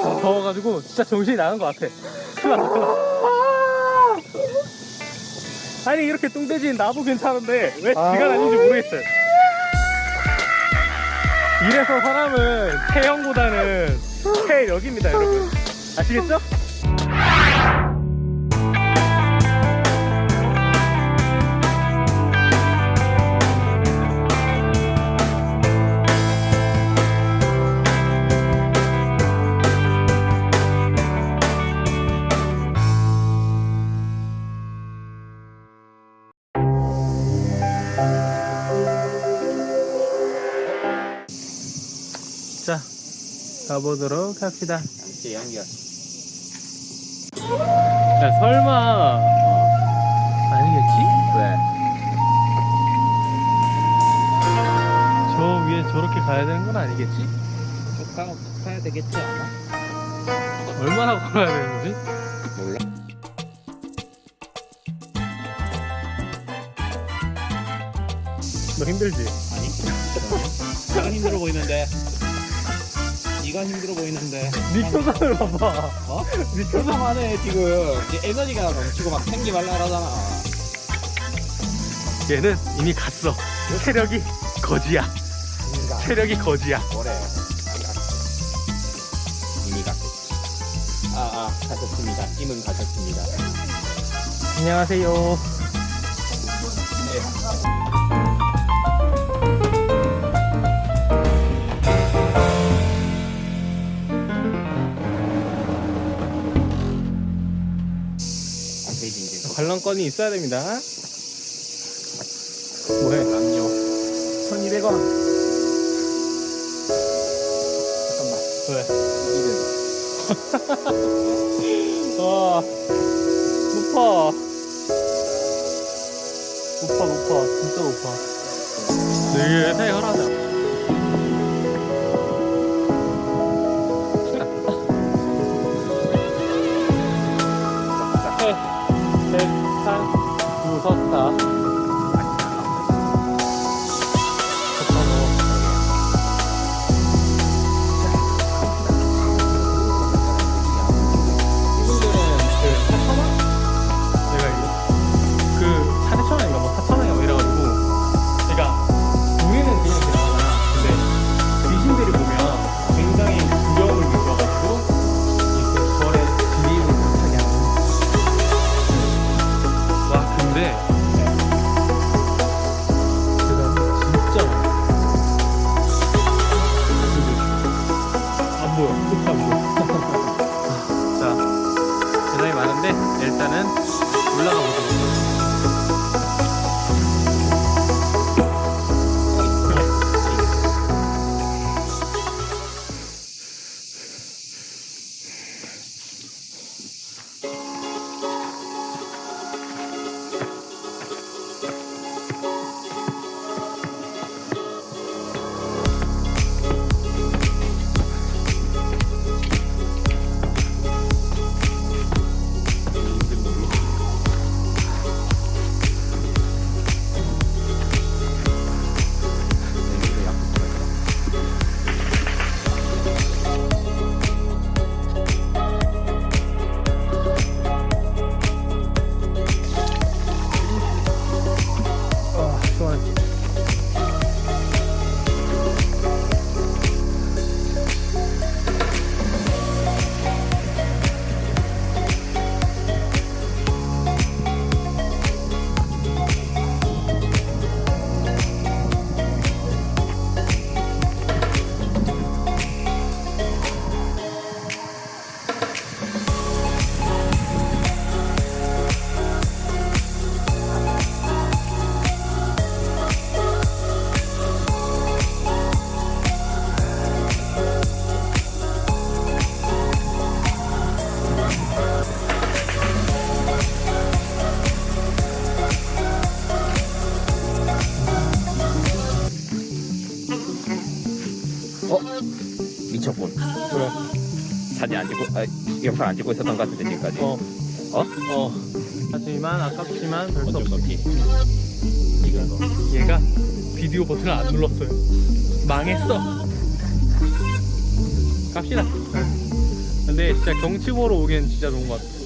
더워가지고 진짜 정신이 나간 것 같아. 났다. 아니 이렇게 뚱돼지는 나도 괜찮은데 왜 지가 다니는지 모르겠어요. 이래서 사람은 체형보다는 체력입니다, 여러분. 아시겠죠? 자, 가보도록 합시다. 함께 연결. 야, 설마 아니겠지? 왜? 저 위에 저렇게 가야 되는 건 아니겠지? 쭉 가, 가야 되겠지 아마? 얼마나 걸어야 되는 거지? 몰라. 너 힘들지? 아니? 힘들어 보이는데. 네가 힘들어 보이는데. 네 표정을 봐봐. 어? 네 표정. 표정하네 지금. 에너지가 넘치고 막 생기발랄하잖아. 얘는 이미 갔어. 체력이 거지야. 이미가. 체력이 거지야. 뭐래? 안 갔어. 이미 갔겠지. 아, 아, 가셨습니다. 임은 가셨습니다. 안녕하세요. 네. 이제 관람권이 있어야 됩니다. 뭐해? 남녀 1200원. 잠깐만 왜? 이름 와, 높아. 높아, 높아. 진짜 높아. 되게 세혈하자. 해, 좋다, 미쳤군. 그래. 사진 안 찍고 아, 영상 안 찍고 있었던 것 같은데 지금까지. 어. 어? 어. 하지만 아깝지만 별수 어쩔 없어 수 없지 이건 거 얘가 비디오 버튼을 안 눌렀어요. 망했어. 갑시다. 근데 진짜 경치 보러 오기엔 진짜 좋은 것 같아.